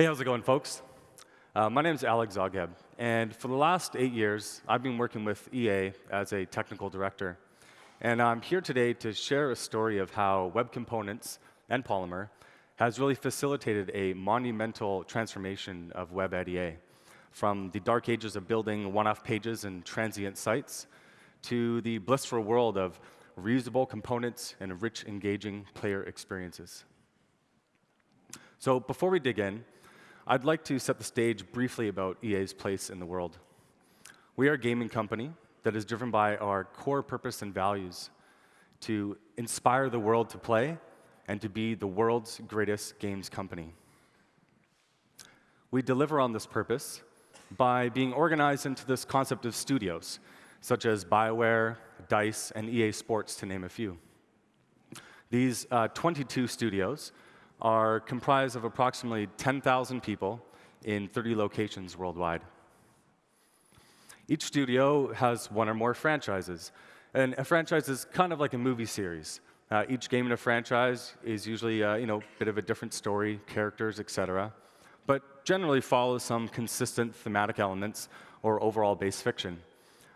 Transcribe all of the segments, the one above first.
Hey, how's it going, folks? Uh, my name is Alex Zagheb, and for the last eight years, I've been working with EA as a technical director. And I'm here today to share a story of how Web Components and Polymer has really facilitated a monumental transformation of web at EA, from the dark ages of building one-off pages and transient sites to the blissful world of reusable components and rich, engaging player experiences. So before we dig in, I'd like to set the stage briefly about EA's place in the world. We are a gaming company that is driven by our core purpose and values to inspire the world to play and to be the world's greatest games company. We deliver on this purpose by being organized into this concept of studios, such as BioWare, DICE, and EA Sports, to name a few. These uh, 22 studios are comprised of approximately 10,000 people in 30 locations worldwide. Each studio has one or more franchises. And a franchise is kind of like a movie series. Uh, each game in a franchise is usually uh, you know, a bit of a different story, characters, etc., but generally follows some consistent thematic elements or overall base fiction.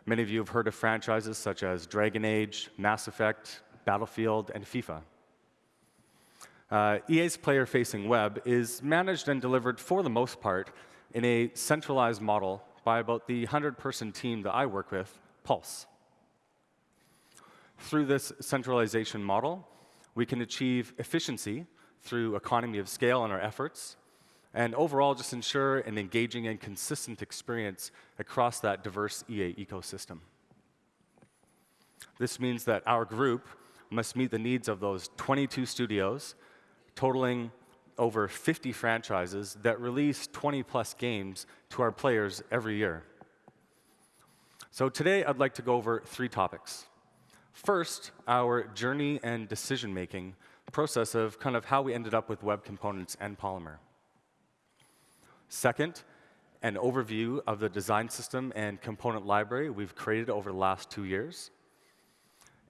Many of you have heard of franchises such as Dragon Age, Mass Effect, Battlefield, and FIFA. Uh, EA's player-facing web is managed and delivered, for the most part, in a centralized model by about the 100-person team that I work with, Pulse. Through this centralization model, we can achieve efficiency through economy of scale in our efforts, and overall just ensure an engaging and consistent experience across that diverse EA ecosystem. This means that our group must meet the needs of those 22 studios totaling over 50 franchises that release 20 plus games to our players every year. So today, I'd like to go over three topics. First, our journey and decision-making process of kind of how we ended up with web components and Polymer. Second, an overview of the design system and component library we've created over the last two years.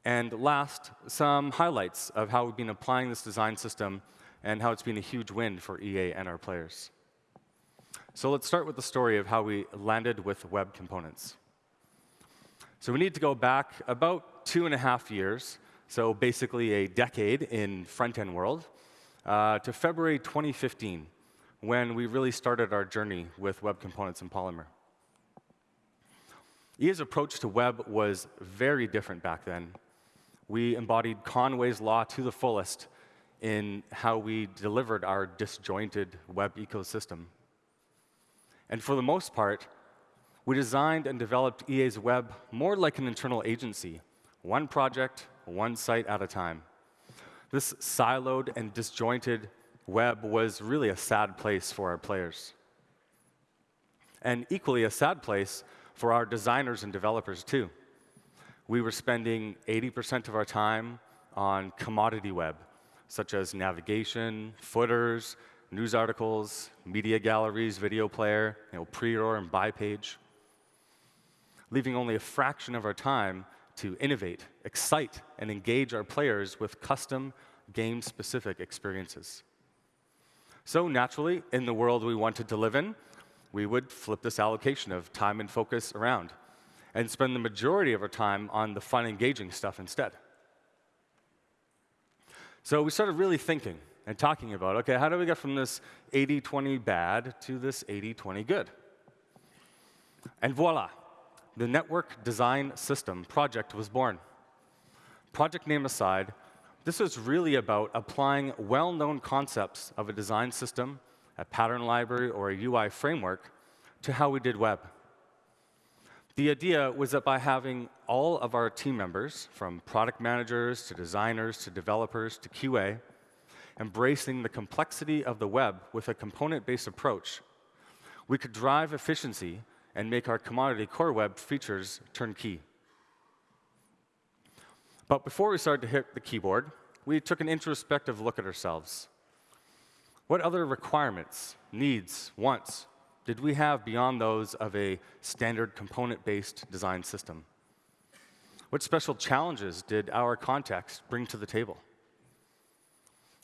And last, some highlights of how we've been applying this design system and how it's been a huge win for EA and our players. So let's start with the story of how we landed with web components. So we need to go back about two and a half years, so basically a decade in front-end world, uh, to February 2015, when we really started our journey with web components and Polymer. EA's approach to web was very different back then. We embodied Conway's law to the fullest in how we delivered our disjointed web ecosystem. And for the most part, we designed and developed EA's web more like an internal agency, one project, one site at a time. This siloed and disjointed web was really a sad place for our players. And equally a sad place for our designers and developers, too. We were spending 80% of our time on commodity web, such as navigation, footers, news articles, media galleries, video player, you know, pre-roll and buy page, leaving only a fraction of our time to innovate, excite, and engage our players with custom game-specific experiences. So naturally, in the world we wanted to live in, we would flip this allocation of time and focus around and spend the majority of our time on the fun, engaging stuff instead. So we started really thinking and talking about, OK, how do we get from this 80-20 bad to this 80-20 good? And voila, the Network Design System project was born. Project name aside, this was really about applying well-known concepts of a design system, a pattern library, or a UI framework to how we did web. The idea was that by having all of our team members, from product managers to designers to developers to QA, embracing the complexity of the web with a component-based approach, we could drive efficiency and make our commodity core web features turnkey. But before we started to hit the keyboard, we took an introspective look at ourselves. What other requirements, needs, wants did we have beyond those of a standard component-based design system? What special challenges did our context bring to the table?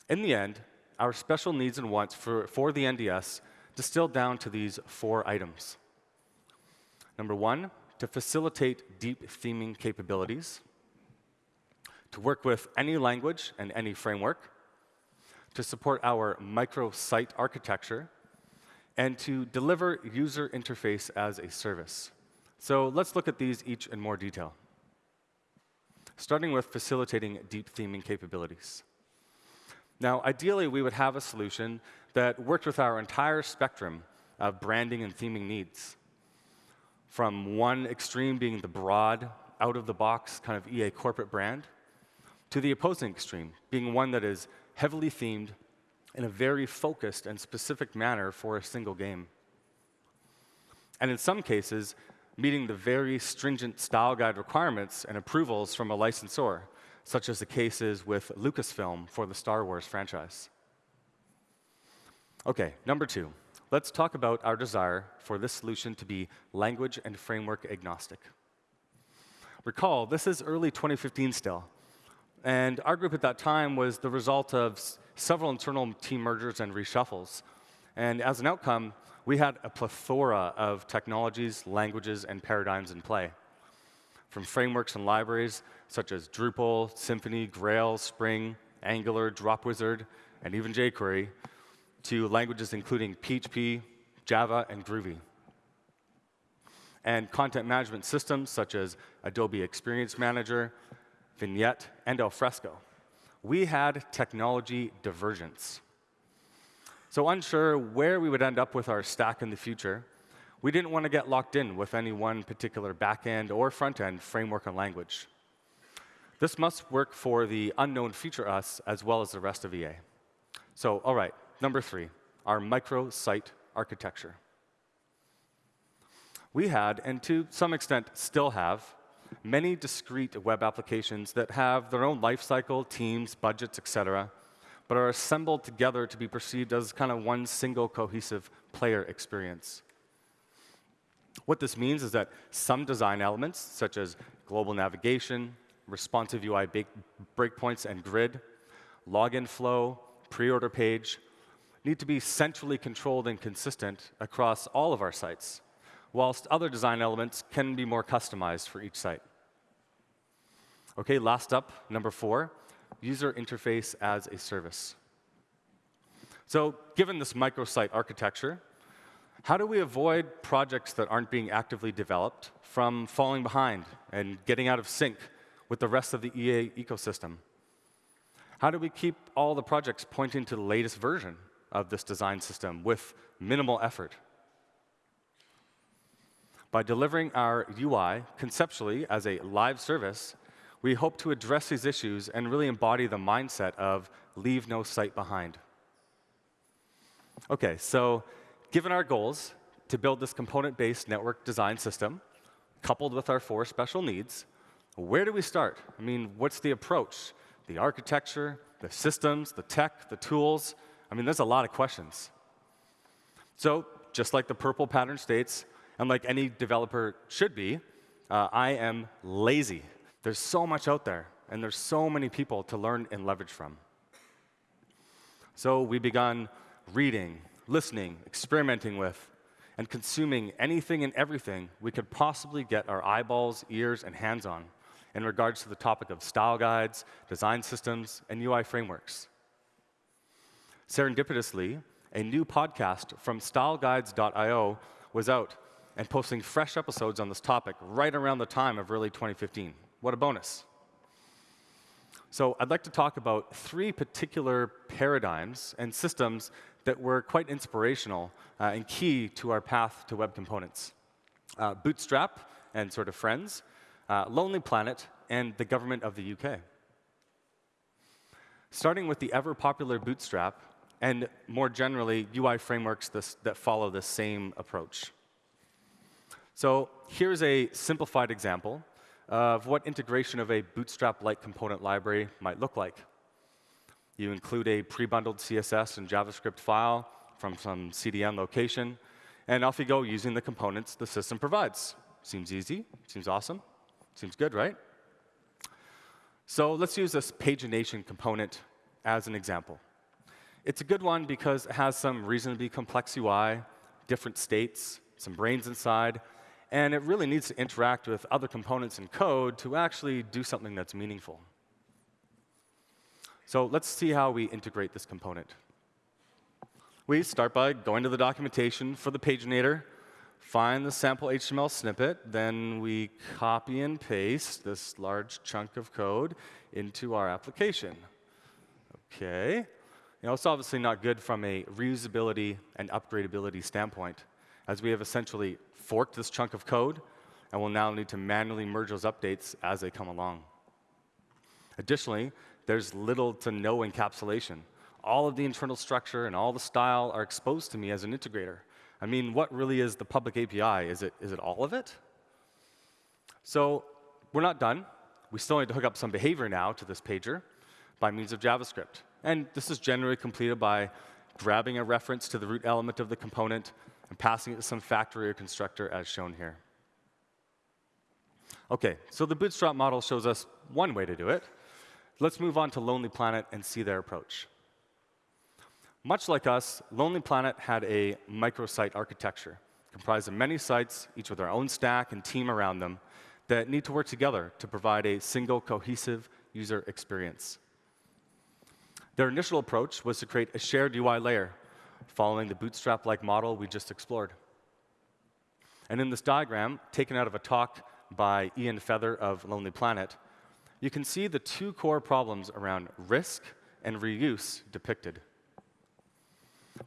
In the end, our special needs and wants for, for the NDS distilled down to these four items. Number one, to facilitate deep theming capabilities, to work with any language and any framework, to support our microsite architecture, and to deliver user interface as a service. So let's look at these each in more detail. Starting with facilitating deep theming capabilities. Now, ideally, we would have a solution that worked with our entire spectrum of branding and theming needs. From one extreme being the broad, out-of-the-box kind of EA corporate brand, to the opposing extreme, being one that is heavily themed in a very focused and specific manner for a single game. And in some cases, meeting the very stringent style guide requirements and approvals from a licensor, such as the cases with Lucasfilm for the Star Wars franchise. OK, number two, let's talk about our desire for this solution to be language and framework agnostic. Recall, this is early 2015 still. And our group at that time was the result of several internal team mergers and reshuffles. And as an outcome, we had a plethora of technologies, languages, and paradigms in play from frameworks and libraries such as Drupal, Symfony, Grail, Spring, Angular, Dropwizard, and even jQuery, to languages including PHP, Java, and Groovy. And content management systems such as Adobe Experience Manager, Vignette, and Alfresco. We had technology divergence. So unsure where we would end up with our stack in the future, we didn't want to get locked in with any one particular backend or front-end framework and language. This must work for the unknown future us as well as the rest of EA. So, all right, number three, our micro-site architecture. We had, and to some extent still have, many discrete web applications that have their own lifecycle, teams, budgets, et cetera, but are assembled together to be perceived as kind of one single cohesive player experience. What this means is that some design elements, such as global navigation, responsive UI breakpoints and grid, login flow, pre-order page, need to be centrally controlled and consistent across all of our sites, whilst other design elements can be more customized for each site. OK, last up, number four, user interface as a service. So given this microsite architecture, how do we avoid projects that aren't being actively developed from falling behind and getting out of sync with the rest of the EA ecosystem? How do we keep all the projects pointing to the latest version of this design system with minimal effort? By delivering our UI conceptually as a live service, we hope to address these issues and really embody the mindset of leave no site behind. OK, so given our goals to build this component-based network design system, coupled with our four special needs, where do we start? I mean, what's the approach? The architecture, the systems, the tech, the tools? I mean, there's a lot of questions. So just like the purple pattern states, and like any developer should be, uh, I am lazy. There's so much out there, and there's so many people to learn and leverage from. So we began reading, listening, experimenting with, and consuming anything and everything we could possibly get our eyeballs, ears, and hands on in regards to the topic of style guides, design systems, and UI frameworks. Serendipitously, a new podcast from styleguides.io was out and posting fresh episodes on this topic right around the time of early 2015. What a bonus. So I'd like to talk about three particular paradigms and systems that were quite inspirational uh, and key to our path to web components. Uh, Bootstrap and sort of friends, uh, Lonely Planet, and the government of the UK. Starting with the ever-popular Bootstrap, and more generally, UI frameworks this, that follow the same approach. So here's a simplified example of what integration of a Bootstrap-like component library might look like. You include a pre-bundled CSS and JavaScript file from some CDN location, and off you go using the components the system provides. Seems easy, seems awesome, seems good, right? So let's use this pagination component as an example. It's a good one because it has some reasonably complex UI, different states, some brains inside, and it really needs to interact with other components in code to actually do something that's meaningful. So let's see how we integrate this component. We start by going to the documentation for the paginator, find the sample HTML snippet, then we copy and paste this large chunk of code into our application. OK. You know, it's obviously not good from a reusability and upgradability standpoint, as we have essentially forked this chunk of code, and we'll now need to manually merge those updates as they come along. Additionally, there's little to no encapsulation. All of the internal structure and all the style are exposed to me as an integrator. I mean, what really is the public API? Is it, is it all of it? So we're not done. We still need to hook up some behavior now to this pager by means of JavaScript. And this is generally completed by grabbing a reference to the root element of the component and passing it to some factory or constructor as shown here. OK, so the Bootstrap model shows us one way to do it. Let's move on to Lonely Planet and see their approach. Much like us, Lonely Planet had a microsite architecture comprised of many sites, each with their own stack and team around them, that need to work together to provide a single cohesive user experience. Their initial approach was to create a shared UI layer, following the Bootstrap-like model we just explored. And in this diagram, taken out of a talk by Ian Feather of Lonely Planet, you can see the two core problems around risk and reuse depicted.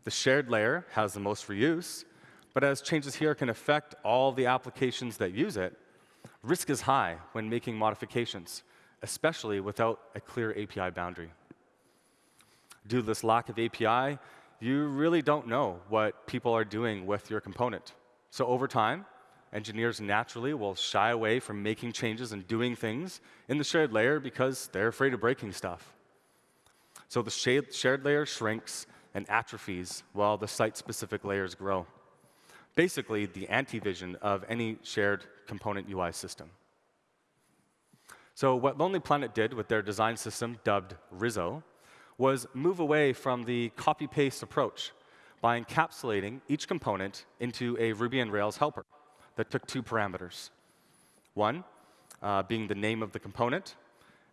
The shared layer has the most reuse, but as changes here can affect all the applications that use it, risk is high when making modifications, especially without a clear API boundary. Due to this lack of API, you really don't know what people are doing with your component. So over time, engineers naturally will shy away from making changes and doing things in the shared layer because they're afraid of breaking stuff. So the shared layer shrinks and atrophies while the site-specific layers grow. Basically, the anti-vision of any shared component UI system. So what Lonely Planet did with their design system dubbed Rizzo was move away from the copy-paste approach by encapsulating each component into a Ruby on Rails helper that took two parameters. One uh, being the name of the component,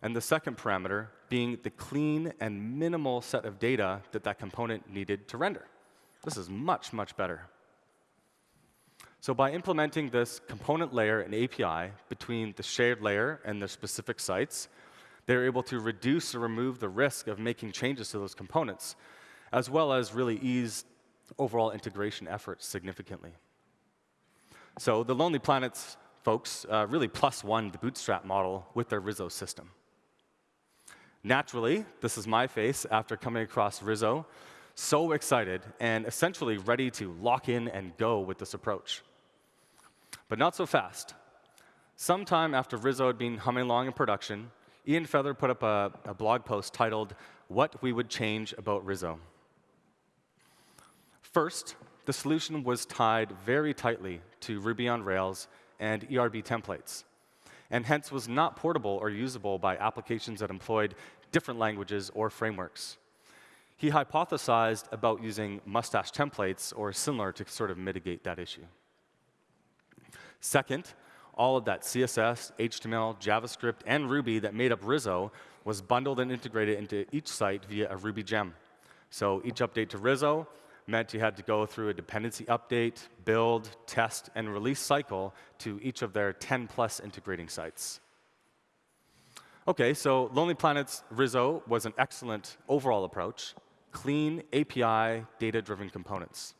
and the second parameter being the clean and minimal set of data that that component needed to render. This is much, much better. So by implementing this component layer and API between the shared layer and the specific sites, they're able to reduce or remove the risk of making changes to those components, as well as really ease overall integration efforts significantly. So the Lonely Planets folks uh, really plus one the Bootstrap model with their Rizzo system. Naturally, this is my face after coming across Rizzo, so excited and essentially ready to lock in and go with this approach. But not so fast. Sometime after Rizzo had been humming along in production, Ian Feather put up a, a blog post titled, What We Would Change About Rizzo. First, the solution was tied very tightly to Ruby on Rails and ERB templates, and hence was not portable or usable by applications that employed different languages or frameworks. He hypothesized about using mustache templates or similar to sort of mitigate that issue. Second, all of that CSS, HTML, JavaScript, and Ruby that made up Rizzo was bundled and integrated into each site via a Ruby gem. So each update to Rizzo meant you had to go through a dependency update, build, test, and release cycle to each of their 10 plus integrating sites. OK, so Lonely Planet's Rizzo was an excellent overall approach, clean API, data-driven components.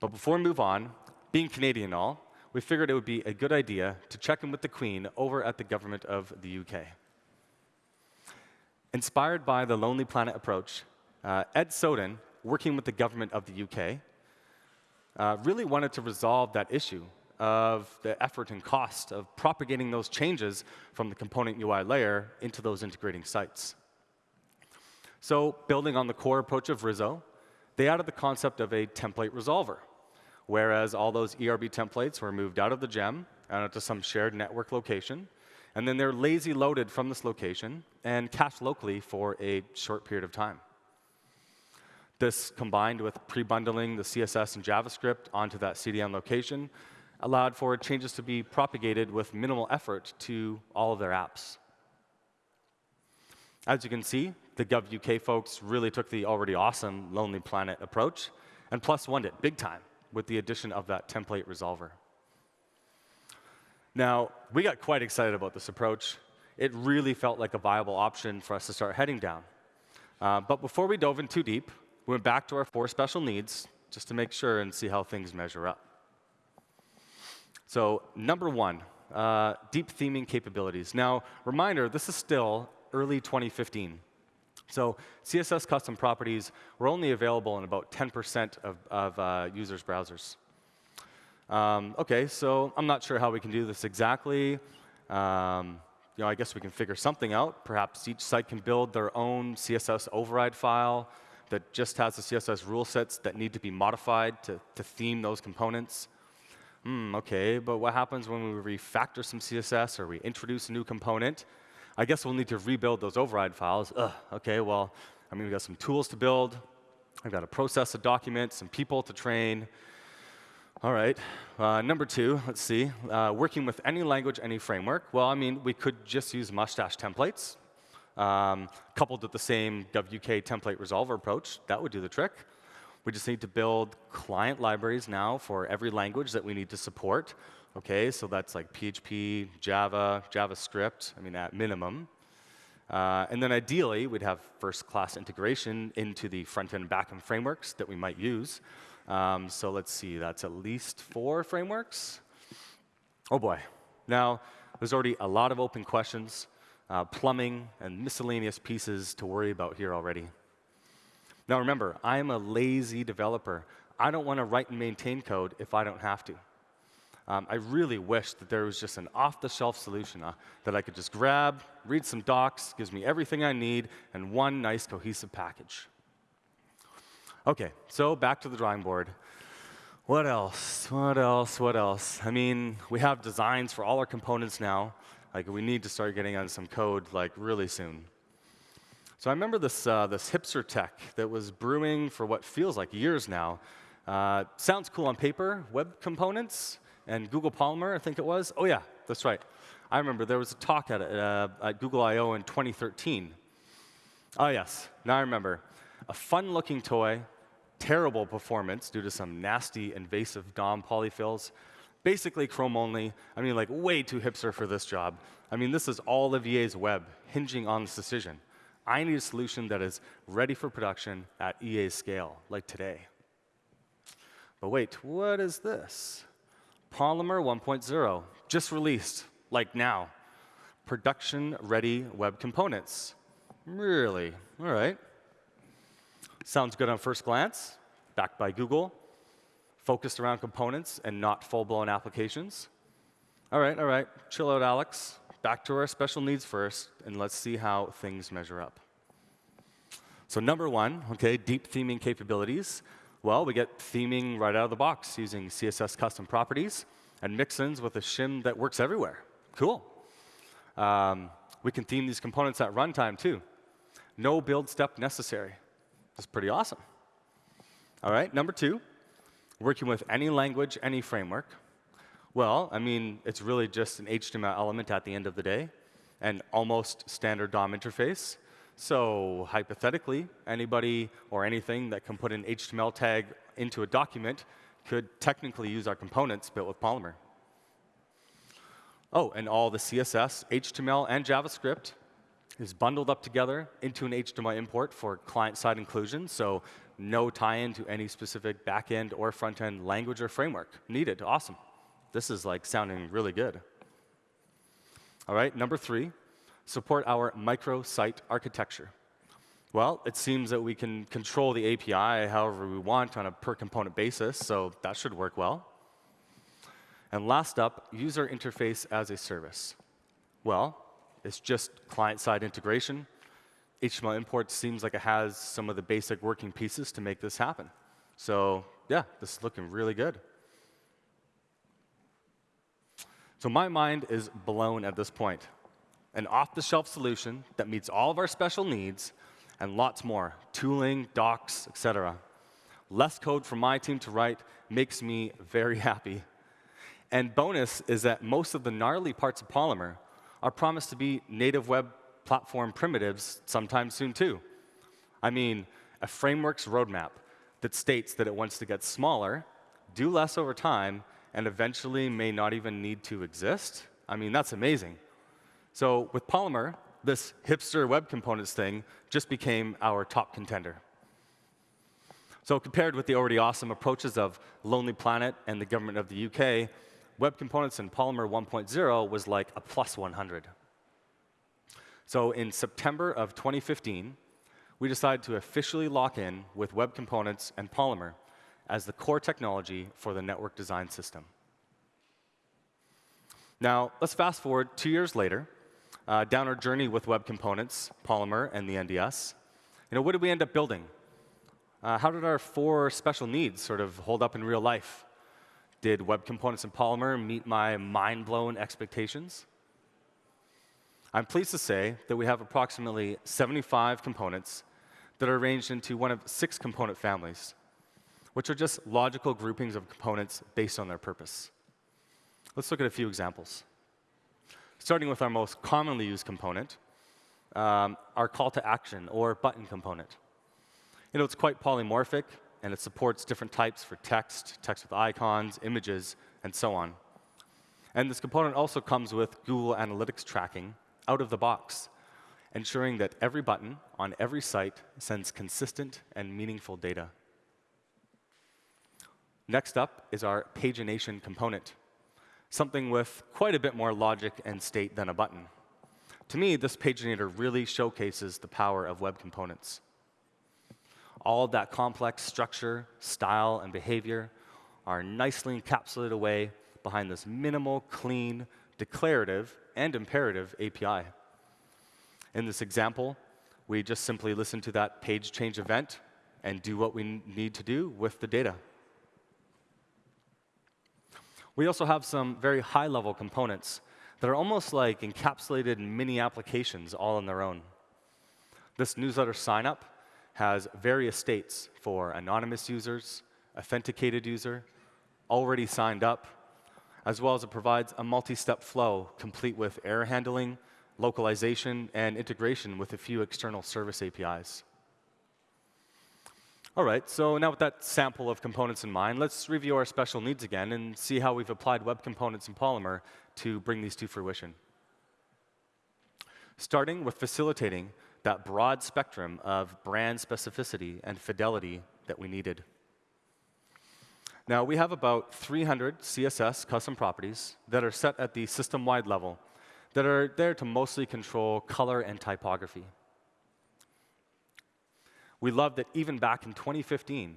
But before we move on, being Canadian all, we figured it would be a good idea to check in with the Queen over at the government of the UK. Inspired by the Lonely Planet approach, uh, Ed Sowden working with the government of the UK, uh, really wanted to resolve that issue of the effort and cost of propagating those changes from the component UI layer into those integrating sites. So building on the core approach of Rizzo, they added the concept of a template resolver, whereas all those ERB templates were moved out of the gem and to some shared network location, and then they're lazy loaded from this location and cached locally for a short period of time. This, combined with pre-bundling the CSS and JavaScript onto that CDN location, allowed for changes to be propagated with minimal effort to all of their apps. As you can see, the GovUK folks really took the already awesome Lonely Planet approach and plus one it big time with the addition of that template resolver. Now, we got quite excited about this approach. It really felt like a viable option for us to start heading down. Uh, but before we dove in too deep, we went back to our four special needs just to make sure and see how things measure up. So number one, uh, deep theming capabilities. Now, reminder, this is still early 2015. So CSS custom properties were only available in about 10% of, of uh, users' browsers. Um, OK, so I'm not sure how we can do this exactly. Um, you know, I guess we can figure something out. Perhaps each site can build their own CSS override file that just has the CSS rule sets that need to be modified to, to theme those components. Hmm, OK, but what happens when we refactor some CSS or we introduce a new component? I guess we'll need to rebuild those override files. Ugh, OK, well, I mean, we've got some tools to build. I've got to process a document, some people to train. All right. Uh, number two, let's see. Uh, working with any language, any framework. Well, I mean, we could just use mustache templates um, coupled with the same WK template resolver approach. That would do the trick. We just need to build client libraries now for every language that we need to support. Okay, so that's like PHP, Java, JavaScript, I mean, at minimum. Uh, and then ideally, we'd have first-class integration into the front-end back-end frameworks that we might use. Um, so let's see, that's at least four frameworks. Oh boy. Now, there's already a lot of open questions, uh, plumbing, and miscellaneous pieces to worry about here already. Now remember, I am a lazy developer. I don't want to write and maintain code if I don't have to. Um, I really wish that there was just an off-the-shelf solution uh, that I could just grab, read some docs, gives me everything I need, and one nice cohesive package. OK, so back to the drawing board. What else? What else? What else? I mean, we have designs for all our components now. Like, we need to start getting on some code like really soon. So I remember this, uh, this hipster tech that was brewing for what feels like years now. Uh, sounds cool on paper, web components, and Google Polymer, I think it was. Oh, yeah, that's right. I remember there was a talk at, uh, at Google I/O in 2013. Oh, yes, now I remember. A fun-looking toy, terrible performance due to some nasty invasive DOM polyfills. Basically Chrome only. I mean, like way too hipster for this job. I mean, this is all of EA's web hinging on this decision. I need a solution that is ready for production at EA's scale, like today. But wait, what is this? Polymer 1.0, just released, like now. Production-ready web components. Really? All right. Sounds good on first glance. Backed by Google. Focused around components and not full-blown applications. All right, all right. Chill out, Alex. Back to our special needs first, and let's see how things measure up. So number one, okay, deep theming capabilities. Well, we get theming right out of the box using CSS custom properties and mix-ins with a shim that works everywhere. Cool. Um, we can theme these components at runtime, too. No build step necessary. That's pretty awesome. All right, number two, working with any language, any framework. Well, I mean, it's really just an HTML element at the end of the day and almost standard DOM interface. So hypothetically, anybody or anything that can put an HTML tag into a document could technically use our components built with Polymer. Oh, and all the CSS, HTML, and JavaScript is bundled up together into an HTML import for client-side inclusion, so no tie-in to any specific back-end or front-end language or framework needed. Awesome. This is like sounding really good. All right, number three, support our microsite architecture. Well, it seems that we can control the API however we want on a per component basis, so that should work well. And last up, user interface as a service. Well, it's just client-side integration. HTML import seems like it has some of the basic working pieces to make this happen. So yeah, this is looking really good. So my mind is blown at this point. An off-the-shelf solution that meets all of our special needs and lots more, tooling, docs, etc. Less code for my team to write makes me very happy. And bonus is that most of the gnarly parts of Polymer are promised to be native web platform primitives sometime soon, too. I mean, a framework's roadmap that states that it wants to get smaller, do less over time, and eventually may not even need to exist? I mean, that's amazing. So with Polymer, this hipster web components thing just became our top contender. So compared with the already awesome approaches of Lonely Planet and the government of the UK, Web Components in Polymer 1.0 was like a plus 100. So in September of 2015, we decided to officially lock in with Web Components and Polymer as the core technology for the network design system. Now, let's fast forward two years later, uh, down our journey with Web Components, Polymer, and the NDS. You know, what did we end up building? Uh, how did our four special needs sort of hold up in real life? Did Web Components and Polymer meet my mind-blown expectations? I'm pleased to say that we have approximately 75 components that are arranged into one of six component families, which are just logical groupings of components based on their purpose. Let's look at a few examples. Starting with our most commonly used component, um, our call to action or button component. You know, it's quite polymorphic, and it supports different types for text, text with icons, images, and so on. And this component also comes with Google Analytics tracking out of the box, ensuring that every button on every site sends consistent and meaningful data. Next up is our pagination component, something with quite a bit more logic and state than a button. To me, this paginator really showcases the power of web components. All of that complex structure, style, and behavior are nicely encapsulated away behind this minimal, clean, declarative, and imperative API. In this example, we just simply listen to that page change event and do what we need to do with the data. We also have some very high-level components that are almost like encapsulated mini applications all on their own. This newsletter sign-up has various states for anonymous users, authenticated user, already signed up, as well as it provides a multi-step flow complete with error handling, localization, and integration with a few external service APIs. All right, so now with that sample of components in mind, let's review our special needs again and see how we've applied web components in Polymer to bring these to fruition. Starting with facilitating that broad spectrum of brand specificity and fidelity that we needed. Now, we have about 300 CSS custom properties that are set at the system-wide level that are there to mostly control color and typography. We love that even back in 2015,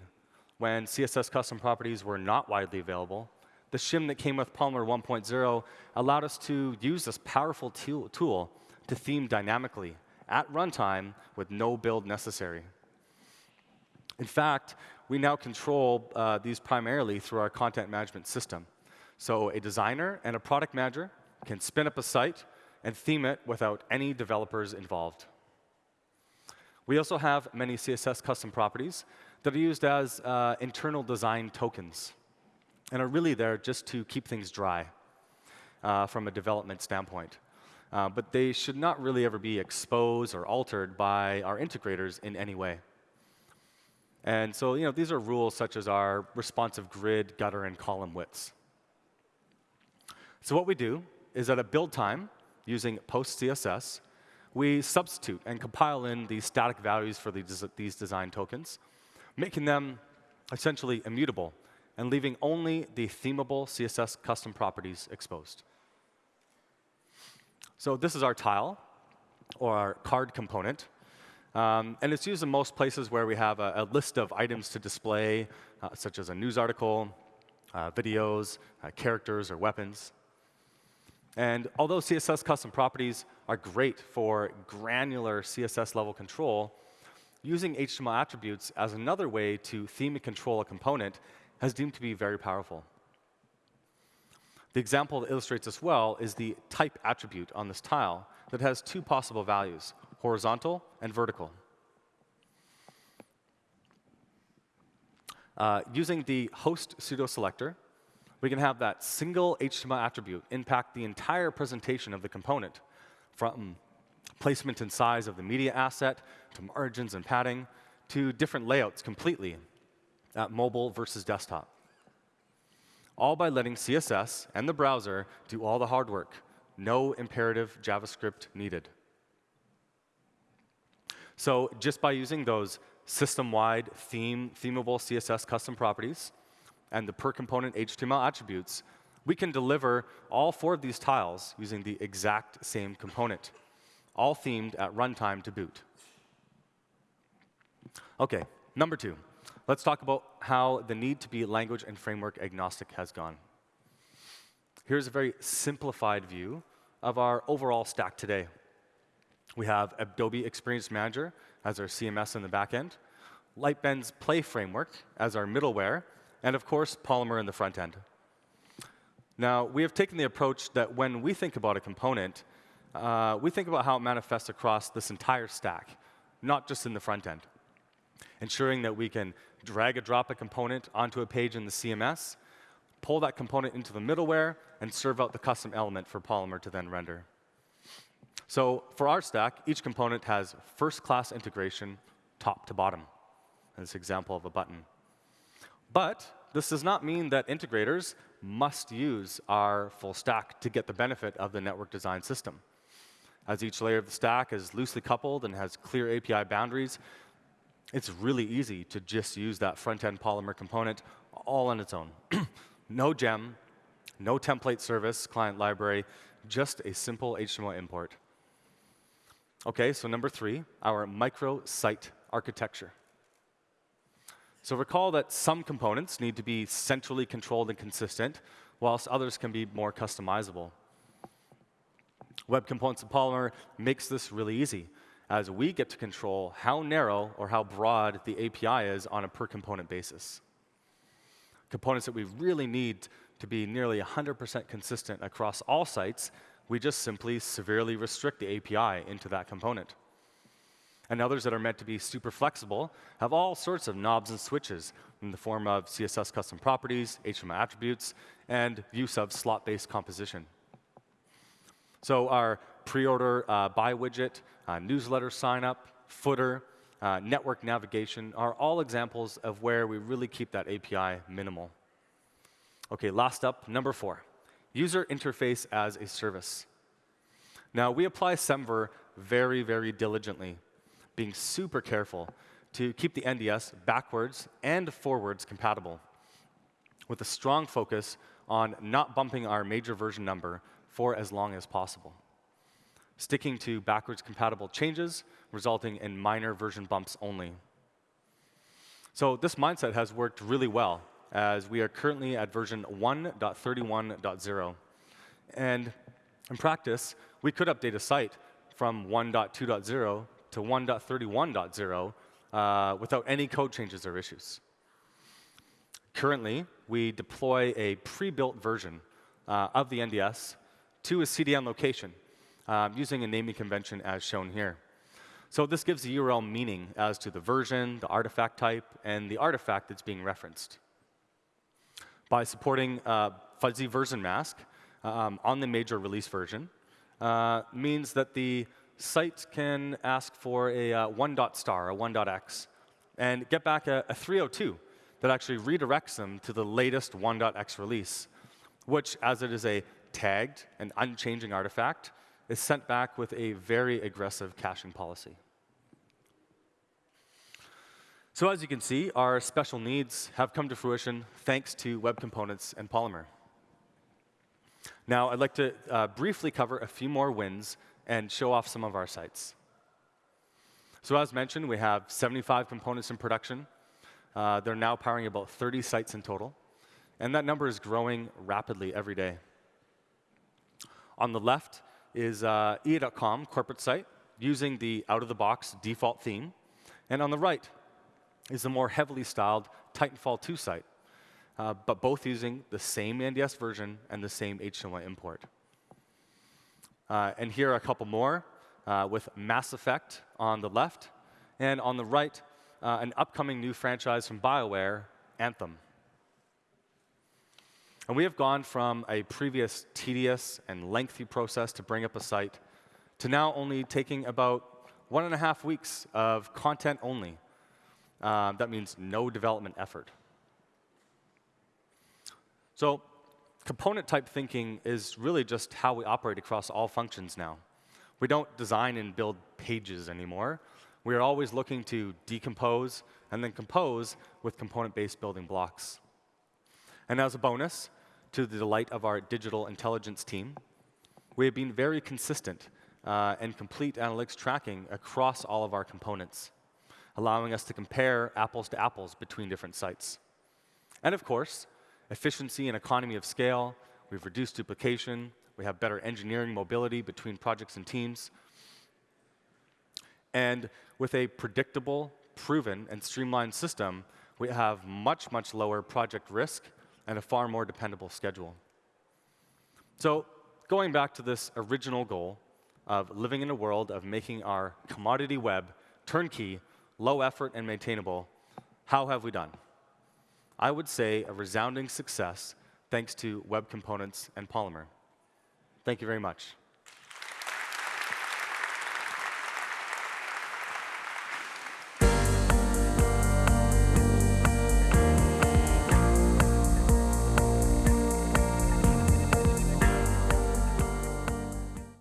when CSS custom properties were not widely available, the shim that came with Polymer 1.0 allowed us to use this powerful tool to theme dynamically at runtime with no build necessary. In fact, we now control uh, these primarily through our content management system. So a designer and a product manager can spin up a site and theme it without any developers involved. We also have many CSS custom properties that are used as uh, internal design tokens and are really there just to keep things dry uh, from a development standpoint uh, but they should not really ever be exposed or altered by our integrators in any way. And so you know, these are rules such as our responsive grid, gutter, and column widths. So what we do is at a build time, using PostCSS, we substitute and compile in these static values for these, these design tokens, making them essentially immutable and leaving only the themable CSS custom properties exposed. So this is our tile, or our card component. Um, and it's used in most places where we have a, a list of items to display, uh, such as a news article, uh, videos, uh, characters, or weapons. And although CSS custom properties are great for granular CSS level control, using HTML attributes as another way to theme and control a component has deemed to be very powerful. The example that illustrates this well is the type attribute on this tile that has two possible values, horizontal and vertical. Uh, using the host pseudo selector, we can have that single HTML attribute impact the entire presentation of the component, from placement and size of the media asset, to margins and padding, to different layouts completely at mobile versus desktop. All by letting CSS and the browser do all the hard work. No imperative JavaScript needed. So just by using those system-wide theme, themable CSS custom properties and the per component HTML attributes, we can deliver all four of these tiles using the exact same component, all themed at runtime to boot. OK, number two, let's talk about how the need to be language and framework agnostic has gone. Here's a very simplified view of our overall stack today. We have Adobe Experience Manager as our CMS in the back end, Lightbend's Play framework as our middleware, and of course, Polymer in the front end. Now, we have taken the approach that when we think about a component, uh, we think about how it manifests across this entire stack, not just in the front end. Ensuring that we can drag and drop a component onto a page in the CMS, pull that component into the middleware, and serve out the custom element for Polymer to then render. So for our stack, each component has first-class integration top to bottom. This example of a button. But this does not mean that integrators must use our full stack to get the benefit of the network design system. As each layer of the stack is loosely coupled and has clear API boundaries, it's really easy to just use that front-end Polymer component all on its own. no gem, no template service, client library, just a simple HTML import. OK, so number three, our micro-site architecture. So recall that some components need to be centrally controlled and consistent, whilst others can be more customizable. Web Components and Polymer makes this really easy, as we get to control how narrow or how broad the API is on a per component basis. Components that we really need to be nearly 100% consistent across all sites, we just simply severely restrict the API into that component. And others that are meant to be super flexible have all sorts of knobs and switches in the form of CSS custom properties, HTML attributes, and use of slot-based composition. So our pre-order uh, buy widget, uh, newsletter sign-up, footer, uh, network navigation are all examples of where we really keep that API minimal. OK, last up, number four, user interface as a service. Now, we apply Semver very, very diligently, being super careful to keep the NDS backwards and forwards compatible, with a strong focus on not bumping our major version number for as long as possible, sticking to backwards compatible changes, resulting in minor version bumps only. So this mindset has worked really well as we are currently at version 1.31.0. And in practice, we could update a site from 1.2.0 to 1.31.0 uh, without any code changes or issues. Currently, we deploy a pre-built version uh, of the NDS to a CDN location um, using a naming convention as shown here. So this gives the URL meaning as to the version, the artifact type, and the artifact that's being referenced by supporting uh, fuzzy version mask um, on the major release version uh, means that the site can ask for a uh, 1 dot star, a 1 dot x, and get back a, a 302 that actually redirects them to the latest 1 dot x release, which, as it is a tagged and unchanging artifact, is sent back with a very aggressive caching policy. So as you can see, our special needs have come to fruition thanks to Web Components and Polymer. Now, I'd like to uh, briefly cover a few more wins and show off some of our sites. So as mentioned, we have 75 components in production. Uh, they're now powering about 30 sites in total. And that number is growing rapidly every day. On the left is uh, EA.com corporate site using the out-of-the-box default theme. And on the right is the more heavily styled Titanfall 2 site, uh, but both using the same NDS version and the same HTML import. Uh, and here are a couple more uh, with Mass Effect on the left, and on the right, uh, an upcoming new franchise from BioWare Anthem. And we have gone from a previous tedious and lengthy process to bring up a site to now only taking about one and a half weeks of content only. Uh, that means no development effort. So component type thinking is really just how we operate across all functions now. We don't design and build pages anymore. We are always looking to decompose and then compose with component-based building blocks. And as a bonus, to the delight of our digital intelligence team, we have been very consistent uh, and complete analytics tracking across all of our components, allowing us to compare apples to apples between different sites. And of course, efficiency and economy of scale, we've reduced duplication, we have better engineering mobility between projects and teams. And with a predictable, proven, and streamlined system, we have much, much lower project risk and a far more dependable schedule. So going back to this original goal of living in a world of making our commodity web turnkey, low effort, and maintainable, how have we done? I would say a resounding success thanks to web components and Polymer. Thank you very much.